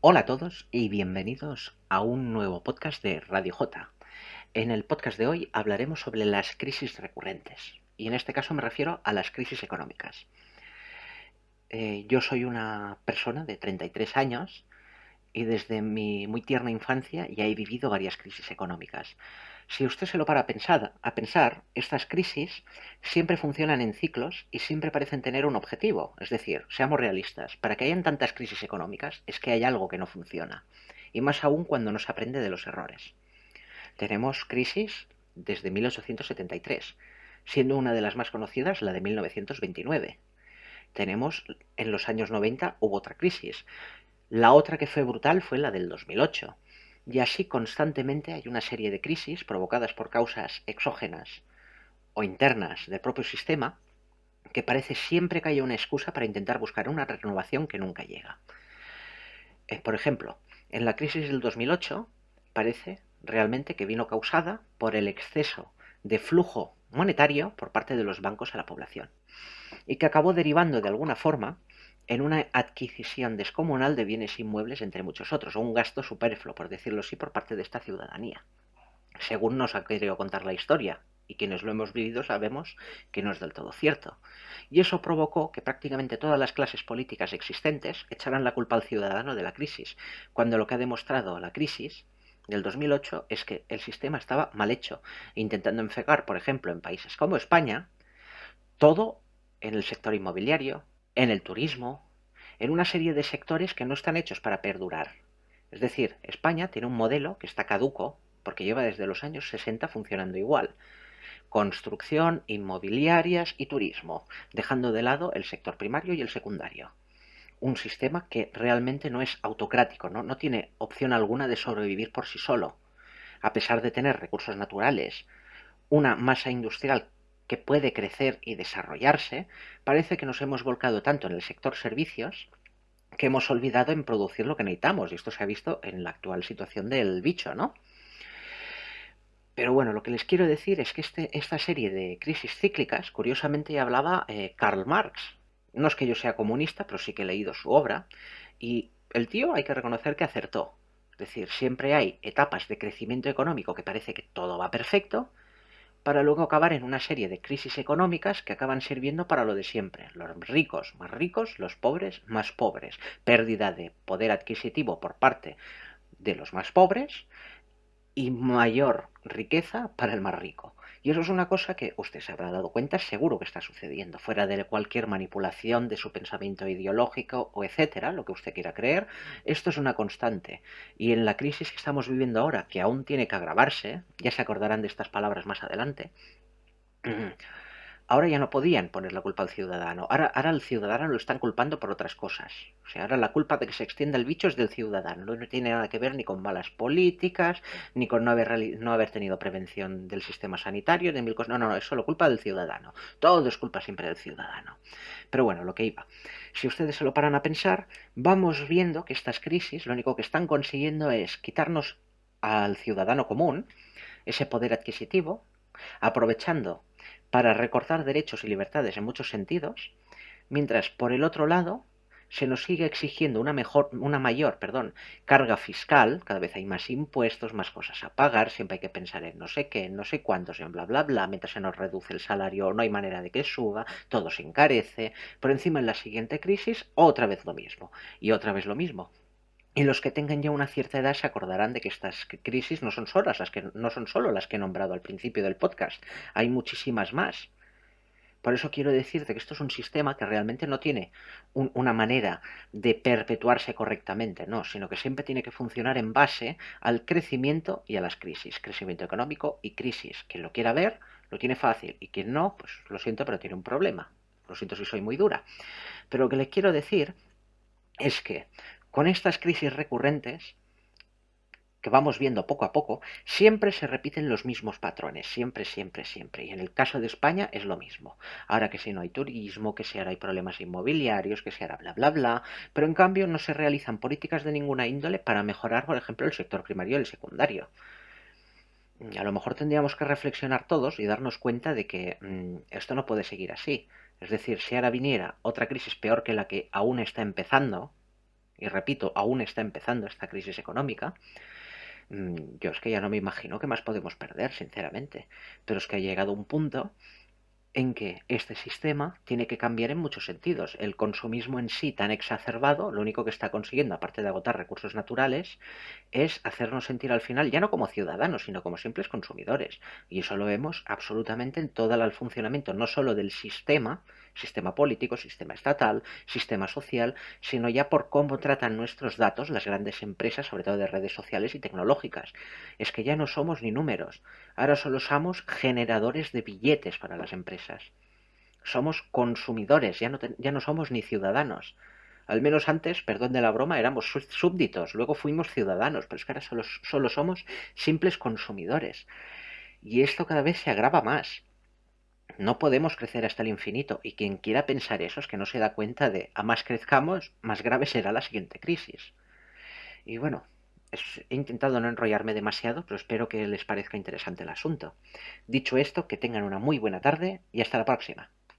Hola a todos y bienvenidos a un nuevo podcast de Radio J. En el podcast de hoy hablaremos sobre las crisis recurrentes y en este caso me refiero a las crisis económicas. Eh, yo soy una persona de 33 años y desde mi muy tierna infancia ya he vivido varias crisis económicas. Si usted se lo para a pensar, estas crisis siempre funcionan en ciclos y siempre parecen tener un objetivo. Es decir, seamos realistas, para que hayan tantas crisis económicas es que hay algo que no funciona. Y más aún cuando no se aprende de los errores. Tenemos crisis desde 1873, siendo una de las más conocidas la de 1929. Tenemos en los años 90 hubo otra crisis, la otra que fue brutal fue la del 2008. Y así constantemente hay una serie de crisis provocadas por causas exógenas o internas del propio sistema que parece siempre que haya una excusa para intentar buscar una renovación que nunca llega. Eh, por ejemplo, en la crisis del 2008 parece realmente que vino causada por el exceso de flujo monetario por parte de los bancos a la población y que acabó derivando de alguna forma en una adquisición descomunal de bienes inmuebles, entre muchos otros, o un gasto superfluo, por decirlo así, por parte de esta ciudadanía. Según nos ha querido contar la historia, y quienes lo hemos vivido sabemos que no es del todo cierto. Y eso provocó que prácticamente todas las clases políticas existentes echaran la culpa al ciudadano de la crisis, cuando lo que ha demostrado la crisis del 2008 es que el sistema estaba mal hecho, intentando enfegar, por ejemplo, en países como España, todo en el sector inmobiliario, en el turismo, en una serie de sectores que no están hechos para perdurar. Es decir, España tiene un modelo que está caduco porque lleva desde los años 60 funcionando igual. Construcción, inmobiliarias y turismo, dejando de lado el sector primario y el secundario. Un sistema que realmente no es autocrático, no, no tiene opción alguna de sobrevivir por sí solo. A pesar de tener recursos naturales, una masa industrial que puede crecer y desarrollarse, parece que nos hemos volcado tanto en el sector servicios que hemos olvidado en producir lo que necesitamos, y esto se ha visto en la actual situación del bicho, ¿no? Pero bueno, lo que les quiero decir es que este, esta serie de crisis cíclicas, curiosamente ya hablaba eh, Karl Marx. No es que yo sea comunista, pero sí que he leído su obra, y el tío hay que reconocer que acertó. Es decir, siempre hay etapas de crecimiento económico que parece que todo va perfecto, para luego acabar en una serie de crisis económicas que acaban sirviendo para lo de siempre. Los ricos más ricos, los pobres más pobres. Pérdida de poder adquisitivo por parte de los más pobres y mayor riqueza para el más rico. Y eso es una cosa que usted se habrá dado cuenta, seguro que está sucediendo, fuera de cualquier manipulación de su pensamiento ideológico o etcétera, lo que usted quiera creer, esto es una constante. Y en la crisis que estamos viviendo ahora, que aún tiene que agravarse, ya se acordarán de estas palabras más adelante, ahora ya no podían poner la culpa al ciudadano. Ahora, ahora al ciudadano lo están culpando por otras cosas. O sea, ahora la culpa de que se extienda el bicho es del ciudadano. No tiene nada que ver ni con malas políticas, ni con no haber, no haber tenido prevención del sistema sanitario, de mil cosas. No, no, no, es solo culpa del ciudadano. Todo es culpa siempre del ciudadano. Pero bueno, lo que iba. Si ustedes se lo paran a pensar, vamos viendo que estas crisis lo único que están consiguiendo es quitarnos al ciudadano común ese poder adquisitivo, aprovechando para recortar derechos y libertades en muchos sentidos, mientras por el otro lado se nos sigue exigiendo una, mejor, una mayor perdón, carga fiscal, cada vez hay más impuestos, más cosas a pagar, siempre hay que pensar en no sé qué, no sé cuántos, en bla bla bla, mientras se nos reduce el salario no hay manera de que suba, todo se encarece, por encima en la siguiente crisis otra vez lo mismo, y otra vez lo mismo, y los que tengan ya una cierta edad se acordarán de que estas crisis no son solas, las que no son solo las que he nombrado al principio del podcast, hay muchísimas más. Por eso quiero decirte que esto es un sistema que realmente no tiene una manera de perpetuarse correctamente, no, sino que siempre tiene que funcionar en base al crecimiento y a las crisis, crecimiento económico y crisis. Quien lo quiera ver, lo tiene fácil, y quien no, pues lo siento, pero tiene un problema. Lo siento si soy muy dura. Pero lo que le quiero decir es que con estas crisis recurrentes que vamos viendo poco a poco, siempre se repiten los mismos patrones, siempre, siempre, siempre. Y en el caso de España es lo mismo. Ahora que si no hay turismo, que si ahora hay problemas inmobiliarios, que si ahora bla, bla, bla, pero en cambio no se realizan políticas de ninguna índole para mejorar, por ejemplo, el sector primario y el secundario. A lo mejor tendríamos que reflexionar todos y darnos cuenta de que mm, esto no puede seguir así. Es decir, si ahora viniera otra crisis peor que la que aún está empezando, y repito, aún está empezando esta crisis económica, mm, yo es que ya no me imagino qué más podemos perder, sinceramente. Pero es que ha llegado un punto en que este sistema tiene que cambiar en muchos sentidos. El consumismo en sí tan exacerbado, lo único que está consiguiendo, aparte de agotar recursos naturales, es hacernos sentir al final ya no como ciudadanos, sino como simples consumidores. Y eso lo vemos absolutamente en todo el funcionamiento, no solo del sistema, sistema político, sistema estatal, sistema social, sino ya por cómo tratan nuestros datos las grandes empresas, sobre todo de redes sociales y tecnológicas. Es que ya no somos ni números, ahora solo somos generadores de billetes para las empresas. Somos consumidores, ya no, ya no somos ni ciudadanos. Al menos antes, perdón de la broma, éramos súbditos, luego fuimos ciudadanos, pero es que ahora solo, solo somos simples consumidores. Y esto cada vez se agrava más. No podemos crecer hasta el infinito y quien quiera pensar eso es que no se da cuenta de a más crezcamos, más grave será la siguiente crisis. Y bueno, he intentado no enrollarme demasiado, pero espero que les parezca interesante el asunto. Dicho esto, que tengan una muy buena tarde y hasta la próxima.